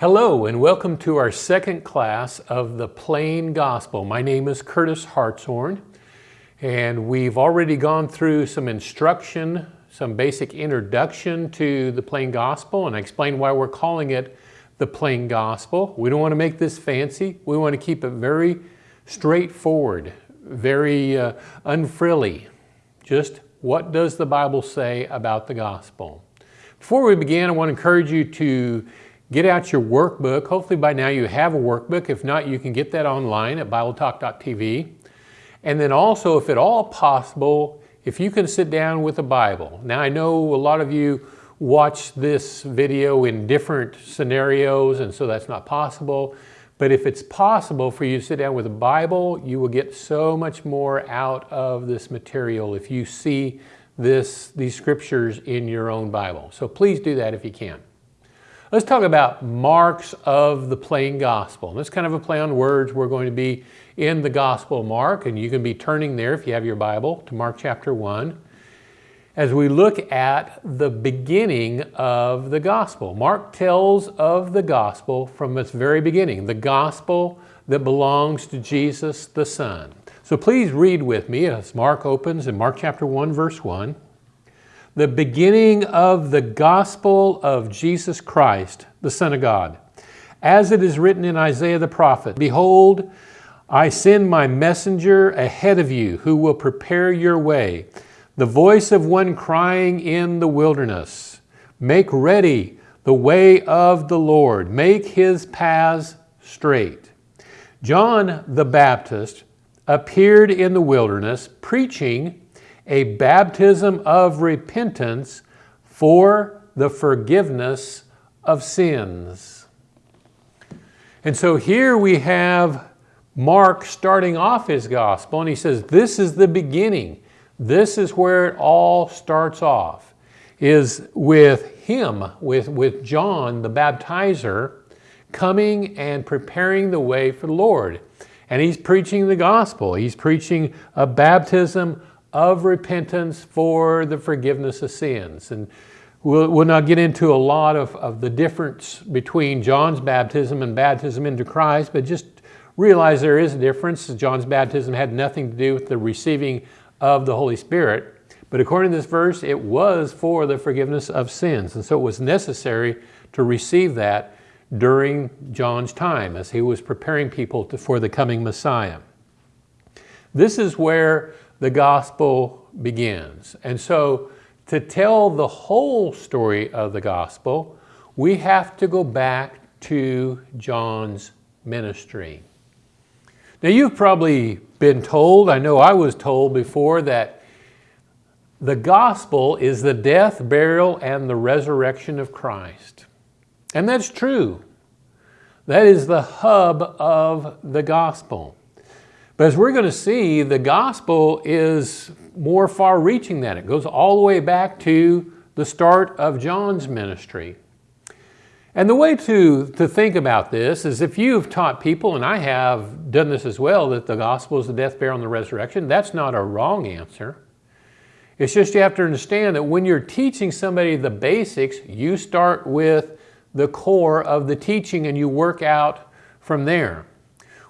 Hello and welcome to our second class of the Plain Gospel. My name is Curtis Hartshorn and we've already gone through some instruction, some basic introduction to the Plain Gospel and I explained why we're calling it the Plain Gospel. We don't want to make this fancy. We want to keep it very straightforward, very uh, unfrilly. Just what does the Bible say about the gospel? Before we begin, I want to encourage you to get out your workbook. Hopefully by now you have a workbook. If not, you can get that online at BibleTalk.tv. And then also, if at all possible, if you can sit down with a Bible. Now I know a lot of you watch this video in different scenarios and so that's not possible. But if it's possible for you to sit down with a Bible, you will get so much more out of this material if you see this, these scriptures in your own Bible. So please do that if you can. Let's talk about marks of the plain gospel. This kind of a play on words. We're going to be in the Gospel Mark, and you can be turning there if you have your Bible to Mark chapter 1 as we look at the beginning of the gospel. Mark tells of the gospel from its very beginning, the gospel that belongs to Jesus the Son. So please read with me as Mark opens in Mark chapter 1 verse 1. The beginning of the gospel of Jesus Christ, the Son of God. As it is written in Isaiah the prophet, Behold, I send my messenger ahead of you who will prepare your way the voice of one crying in the wilderness, Make ready the way of the Lord, make his paths straight. John the Baptist appeared in the wilderness preaching a baptism of repentance for the forgiveness of sins. And so here we have Mark starting off his gospel and he says, this is the beginning. This is where it all starts off, is with him, with, with John the baptizer, coming and preparing the way for the Lord. And he's preaching the gospel. He's preaching a baptism of repentance for the forgiveness of sins. And we'll, we'll not get into a lot of, of the difference between John's baptism and baptism into Christ, but just realize there is a difference. John's baptism had nothing to do with the receiving of the Holy Spirit. But according to this verse, it was for the forgiveness of sins. And so it was necessary to receive that during John's time as he was preparing people to, for the coming Messiah. This is where the gospel begins. And so to tell the whole story of the gospel, we have to go back to John's ministry. Now you've probably been told, I know I was told before, that the gospel is the death, burial, and the resurrection of Christ. And that's true. That is the hub of the gospel. But as we're going to see, the gospel is more far reaching than it goes all the way back to the start of John's ministry. And the way to, to think about this is if you've taught people, and I have done this as well, that the gospel is the death, burial, and the resurrection, that's not a wrong answer. It's just you have to understand that when you're teaching somebody the basics, you start with the core of the teaching and you work out from there.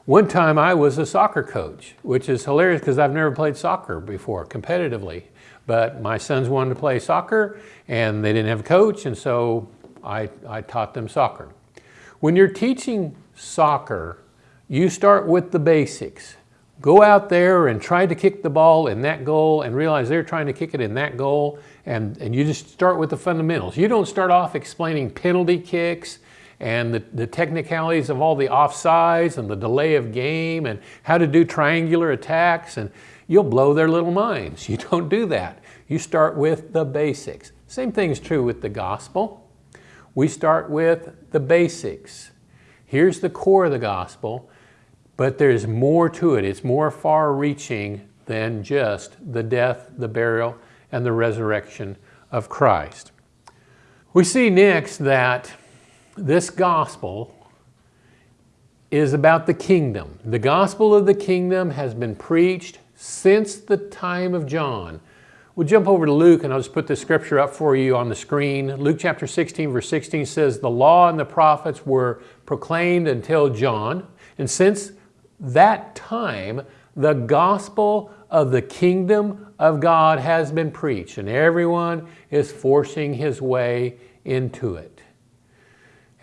One time I was a soccer coach, which is hilarious because I've never played soccer before competitively. But my sons wanted to play soccer and they didn't have a coach and so I, I taught them soccer. When you're teaching soccer, you start with the basics. Go out there and try to kick the ball in that goal and realize they're trying to kick it in that goal and, and you just start with the fundamentals. You don't start off explaining penalty kicks and the, the technicalities of all the offsides and the delay of game and how to do triangular attacks and you'll blow their little minds. You don't do that. You start with the basics. Same thing is true with the gospel we start with the basics. Here's the core of the gospel, but there's more to it. It's more far reaching than just the death, the burial, and the resurrection of Christ. We see next that this gospel is about the kingdom. The gospel of the kingdom has been preached since the time of John We'll jump over to Luke and I'll just put the scripture up for you on the screen. Luke chapter 16, verse 16 says, The law and the prophets were proclaimed until John. And since that time, the gospel of the kingdom of God has been preached, and everyone is forcing his way into it.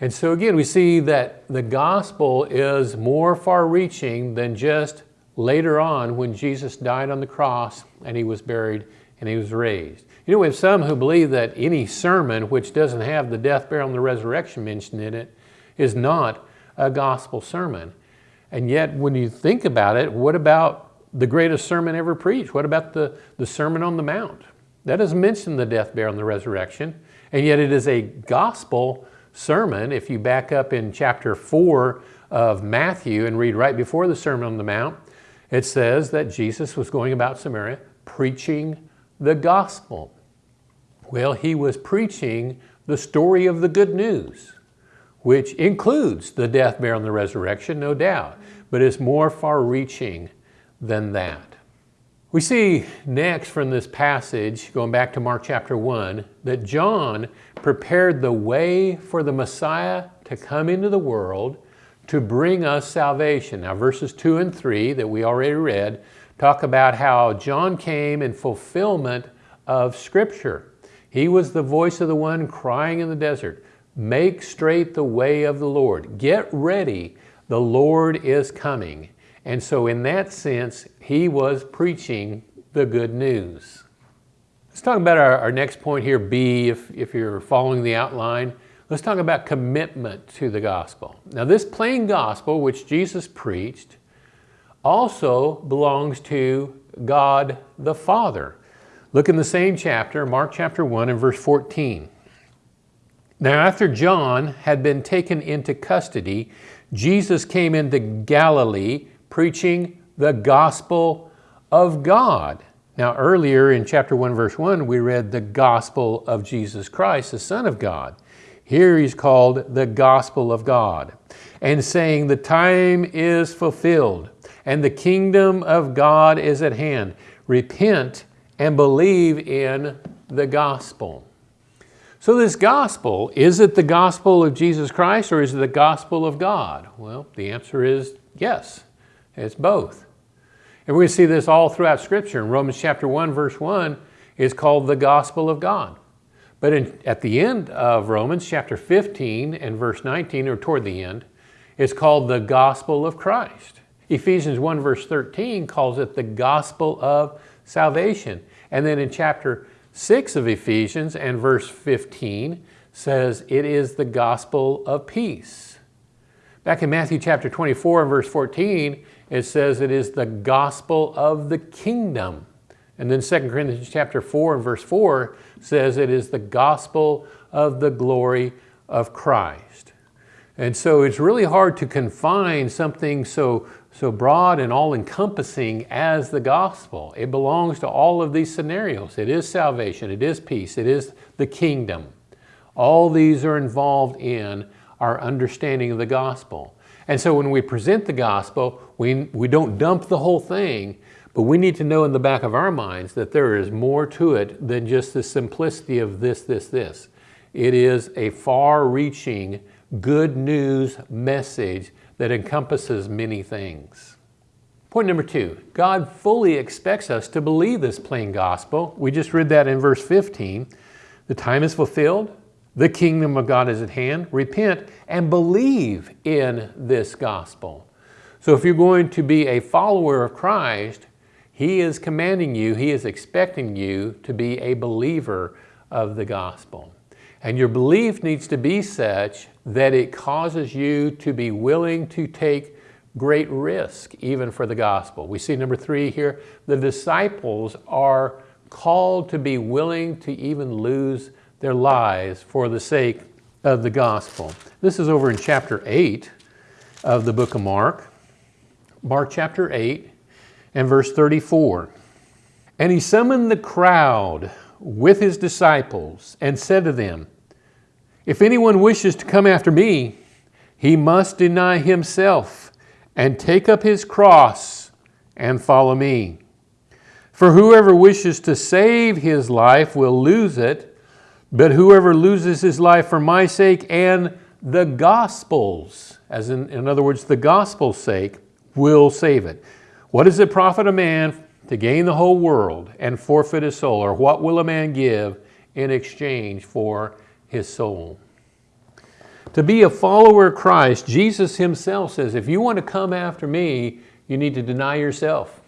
And so again, we see that the gospel is more far reaching than just later on when Jesus died on the cross and he was buried and he was raised. You know, we have some who believe that any sermon which doesn't have the death, burial, and the resurrection mentioned in it is not a gospel sermon. And yet, when you think about it, what about the greatest sermon ever preached? What about the, the Sermon on the Mount? That doesn't mention the death, burial, and the resurrection. And yet it is a gospel sermon. If you back up in chapter 4 of Matthew and read right before the Sermon on the Mount, it says that Jesus was going about Samaria preaching the gospel. Well, he was preaching the story of the good news, which includes the death, burial, and the resurrection, no doubt, but is more far reaching than that. We see next from this passage, going back to Mark chapter 1, that John prepared the way for the Messiah to come into the world to bring us salvation. Now, verses 2 and 3 that we already read talk about how John came in fulfillment of Scripture. He was the voice of the one crying in the desert, Make straight the way of the Lord. Get ready, the Lord is coming. And so, in that sense, he was preaching the good news. Let's talk about our, our next point here, B, if, if you're following the outline. Let's talk about commitment to the gospel. Now, this plain gospel, which Jesus preached, also belongs to God the Father. Look in the same chapter, Mark chapter 1 and verse 14. Now, after John had been taken into custody, Jesus came into Galilee preaching the gospel of God. Now, earlier in chapter 1, verse 1, we read the gospel of Jesus Christ, the Son of God. Here he's called the gospel of God, and saying, The time is fulfilled, and the kingdom of God is at hand. Repent and believe in the gospel. So, this gospel, is it the gospel of Jesus Christ or is it the gospel of God? Well, the answer is yes. It's both. And to see this all throughout Scripture. In Romans chapter 1, verse 1, is called the gospel of God. But in, at the end of Romans chapter 15 and verse 19, or toward the end, it's called the gospel of Christ. Ephesians 1 verse 13 calls it the gospel of salvation. And then in chapter 6 of Ephesians and verse 15 says it is the gospel of peace. Back in Matthew chapter 24 and verse 14, it says it is the gospel of the kingdom. And then 2 Corinthians chapter 4 and verse 4 says it is the gospel of the glory of Christ. And so it's really hard to confine something so, so broad and all-encompassing as the gospel. It belongs to all of these scenarios. It is salvation, it is peace, it is the kingdom. All these are involved in our understanding of the gospel. And so when we present the gospel, we, we don't dump the whole thing, but we need to know in the back of our minds that there is more to it than just the simplicity of this, this, this. It is a far-reaching, good news message that encompasses many things. Point number two, God fully expects us to believe this plain gospel. We just read that in verse 15. The time is fulfilled, the kingdom of God is at hand. Repent and believe in this gospel. So if you're going to be a follower of Christ, He is commanding you, He is expecting you to be a believer of the gospel. And your belief needs to be such that it causes you to be willing to take great risk even for the gospel. We see number three here, the disciples are called to be willing to even lose their lives for the sake of the gospel. This is over in chapter 8 of the book of Mark. Mark chapter 8 and verse 34. And he summoned the crowd with his disciples and said to them, If anyone wishes to come after me, he must deny himself and take up his cross and follow me. For whoever wishes to save his life will lose it, but whoever loses his life for my sake and the gospel's, as in, in other words, the gospel's sake, will save it. What does it profit a man to gain the whole world and forfeit his soul? Or what will a man give in exchange for his soul? To be a follower of Christ, Jesus himself says, if you want to come after me, you need to deny yourself.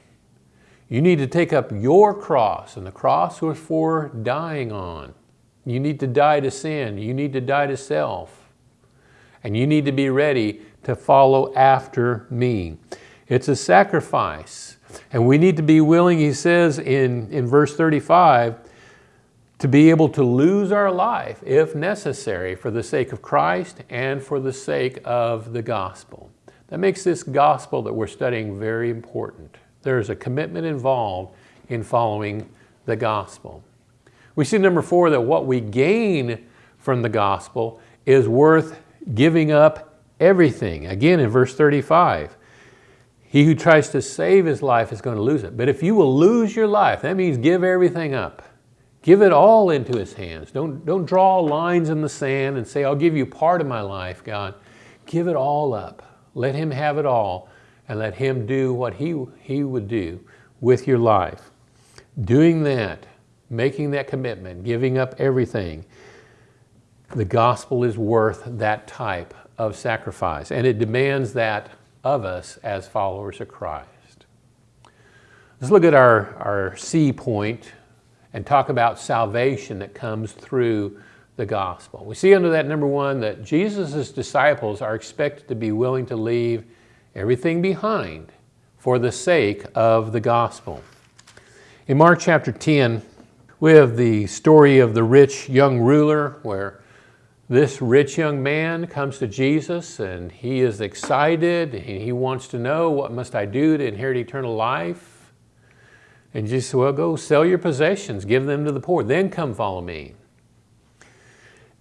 You need to take up your cross, and the cross was for dying on. You need to die to sin. You need to die to self. And you need to be ready to follow after me. It's a sacrifice. And we need to be willing, he says in, in verse 35, to be able to lose our life if necessary for the sake of Christ and for the sake of the gospel. That makes this gospel that we're studying very important. There's a commitment involved in following the gospel. We see number four that what we gain from the gospel is worth giving up everything. Again, in verse 35, he who tries to save his life is going to lose it. But if you will lose your life, that means give everything up. Give it all into his hands. Don't, don't draw lines in the sand and say, I'll give you part of my life, God. Give it all up. Let him have it all and let him do what he, he would do with your life. Doing that, making that commitment, giving up everything, the gospel is worth that type of sacrifice. And it demands that of us as followers of Christ. Let's look at our, our C point and talk about salvation that comes through the gospel. We see under that number one that Jesus' disciples are expected to be willing to leave everything behind for the sake of the gospel. In Mark chapter 10, we have the story of the rich young ruler where this rich young man comes to Jesus and he is excited and he wants to know what must I do to inherit eternal life? And Jesus said, well, go sell your possessions, give them to the poor, then come follow me.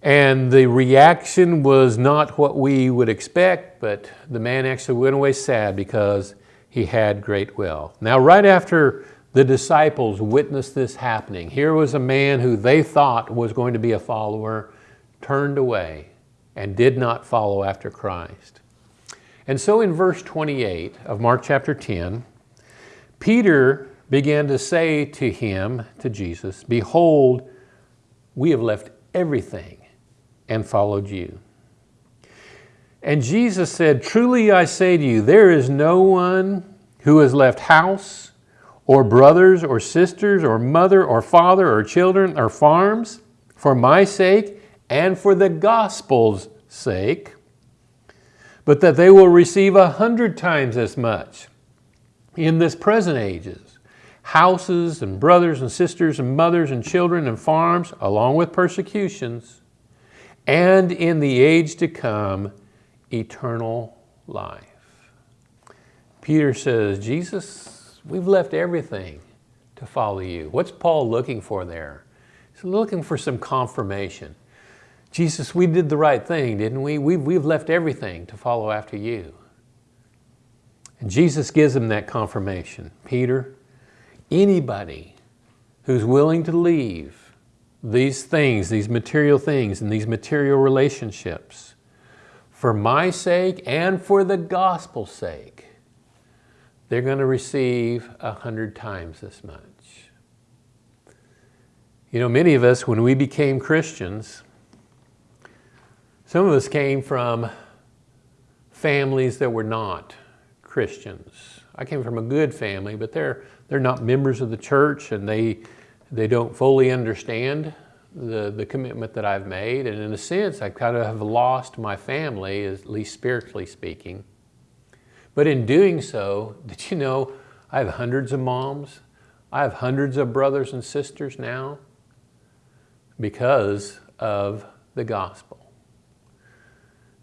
And the reaction was not what we would expect, but the man actually went away sad because he had great wealth. Now, right after the disciples witnessed this happening, here was a man who they thought was going to be a follower, turned away and did not follow after Christ. And so in verse 28 of Mark chapter 10, Peter began to say to him, to Jesus, Behold, we have left everything and followed you. And Jesus said, Truly I say to you, there is no one who has left house or brothers or sisters or mother or father or children or farms for my sake and for the gospel's sake, but that they will receive a hundred times as much in this present ages, houses and brothers and sisters and mothers and children and farms, along with persecutions, and in the age to come, eternal life. Peter says, Jesus, we've left everything to follow you. What's Paul looking for there? He's looking for some confirmation. Jesus, we did the right thing, didn't we? We've, we've left everything to follow after you. And Jesus gives him that confirmation. Peter, anybody who's willing to leave these things, these material things and these material relationships for my sake and for the gospel's sake, they're going to receive a hundred times as much. You know, many of us, when we became Christians, some of us came from families that were not Christians. I came from a good family, but they're, they're not members of the church and they, they don't fully understand the, the commitment that I've made. And in a sense, I kind of have lost my family, at least spiritually speaking. But in doing so, did you know I have hundreds of moms? I have hundreds of brothers and sisters now because of the gospel.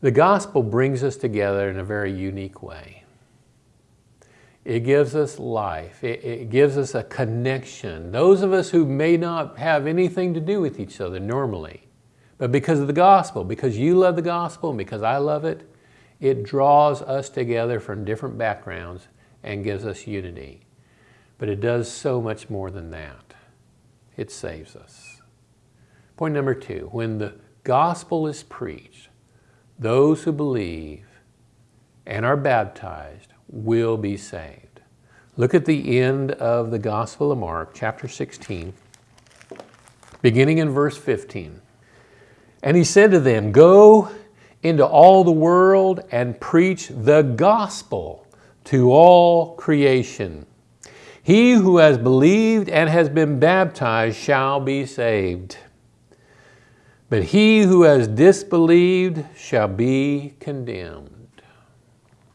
The gospel brings us together in a very unique way. It gives us life. It, it, gives us a connection. Those of us who may not have anything to do with each other normally, but because of the gospel, because you love the gospel and because I love it, it draws us together from different backgrounds and gives us unity. but it does so much more than that. It saves us. Point number two, when the gospel is preached, those who believe and are baptized will be saved. Look at the end of the Gospel of Mark, chapter 16, beginning in verse 15. And he said to them, Go into all the world and preach the gospel to all creation. He who has believed and has been baptized shall be saved. But he who has disbelieved shall be condemned.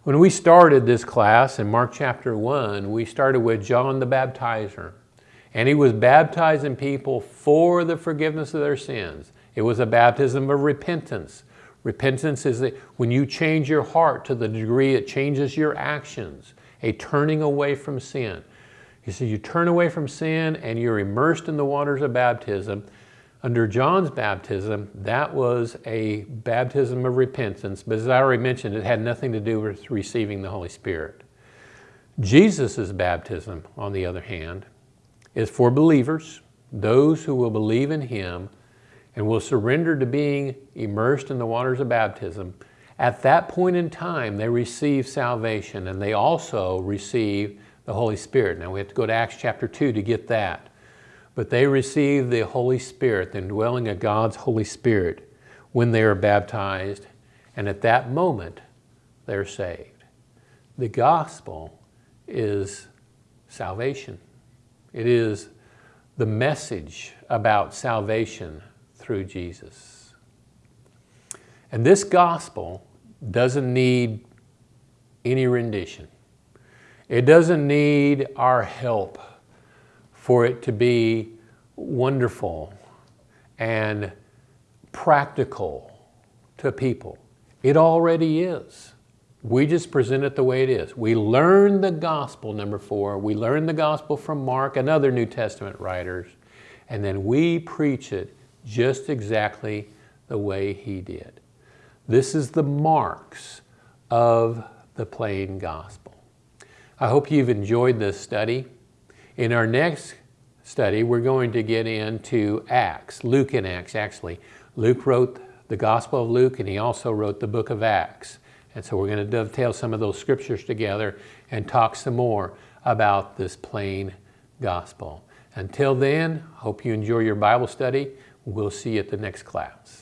When we started this class in Mark chapter 1, we started with John the Baptizer. And he was baptizing people for the forgiveness of their sins. It was a baptism of repentance. Repentance is that when you change your heart to the degree it changes your actions, a turning away from sin. You see, you turn away from sin and you're immersed in the waters of baptism. Under John's baptism, that was a baptism of repentance, but as I already mentioned, it had nothing to do with receiving the Holy Spirit. Jesus' baptism, on the other hand, is for believers, those who will believe in Him and will surrender to being immersed in the waters of baptism. At that point in time, they receive salvation and they also receive the Holy Spirit. Now we have to go to Acts chapter 2 to get that. But they receive the Holy Spirit, the indwelling of God's Holy Spirit, when they are baptized. And at that moment, they're saved. The gospel is salvation. It is the message about salvation through Jesus. And this gospel doesn't need any rendition. It doesn't need our help for it to be wonderful and practical to people. It already is. We just present it the way it is. We learn the gospel, number four. We learn the gospel from Mark and other New Testament writers, and then we preach it just exactly the way he did. This is the marks of the plain gospel. I hope you've enjoyed this study. In our next study, we're going to get into Acts, Luke and Acts actually. Luke wrote the Gospel of Luke and he also wrote the book of Acts. And so we're going to dovetail some of those scriptures together and talk some more about this plain gospel. Until then, hope you enjoy your Bible study. We'll see you at the next class.